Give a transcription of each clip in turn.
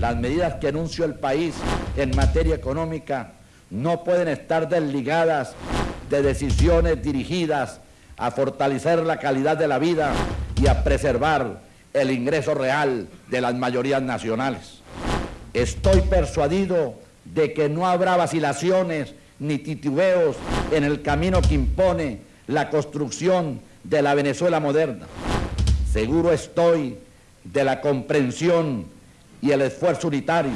Las medidas que anunció el país en materia económica no pueden estar desligadas de decisiones dirigidas a fortalecer la calidad de la vida y a preservar el ingreso real de las mayorías nacionales. Estoy persuadido de que no habrá vacilaciones ni titubeos en el camino que impone la construcción de la Venezuela moderna. Seguro estoy de la comprensión y el esfuerzo unitario,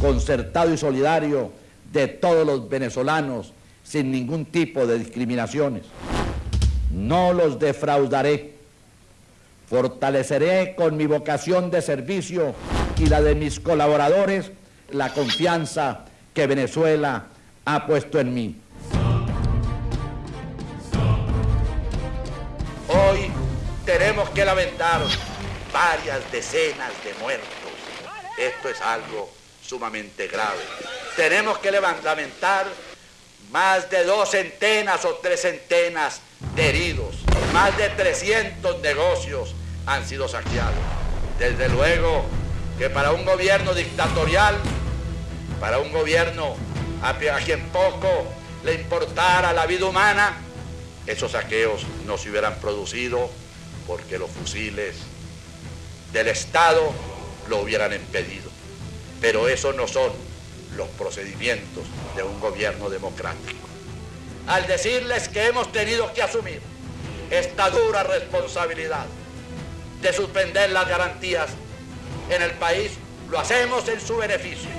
concertado y solidario de todos los venezolanos sin ningún tipo de discriminaciones. No los defraudaré. Fortaleceré con mi vocación de servicio y la de mis colaboradores la confianza que Venezuela ha puesto en mí. Hoy tenemos que lamentar varias decenas de muertos. Esto es algo sumamente grave. Tenemos que lamentar más de dos centenas o tres centenas de heridos. Más de 300 negocios han sido saqueados. Desde luego que para un gobierno dictatorial, para un gobierno a quien poco le importara la vida humana, esos saqueos no se hubieran producido porque los fusiles del Estado lo hubieran impedido. Pero esos no son los procedimientos de un gobierno democrático. Al decirles que hemos tenido que asumir esta dura responsabilidad de suspender las garantías en el país, lo hacemos en su beneficio.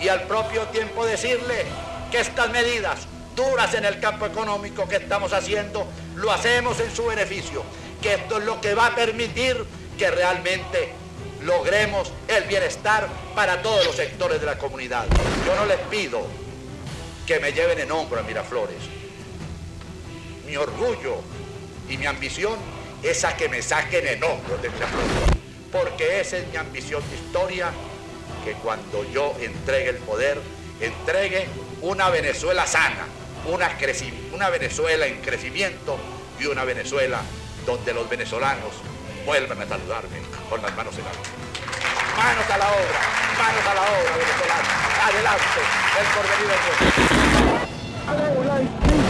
Y al propio tiempo decirle que estas medidas duras en el campo económico que estamos haciendo, lo hacemos en su beneficio, que esto es lo que va a permitir que realmente logremos el bienestar para todos los sectores de la comunidad. Yo no les pido que me lleven en hombro a Miraflores. Mi orgullo y mi ambición es a que me saquen en hombro de Miraflores. Porque esa es mi ambición de historia, que cuando yo entregue el poder, entregue una Venezuela sana, una, una Venezuela en crecimiento y una Venezuela donde los venezolanos vuelvan a saludarme con las manos en alto. Manos a la obra, manos a la obra venezolana. Adelante, el porvenir es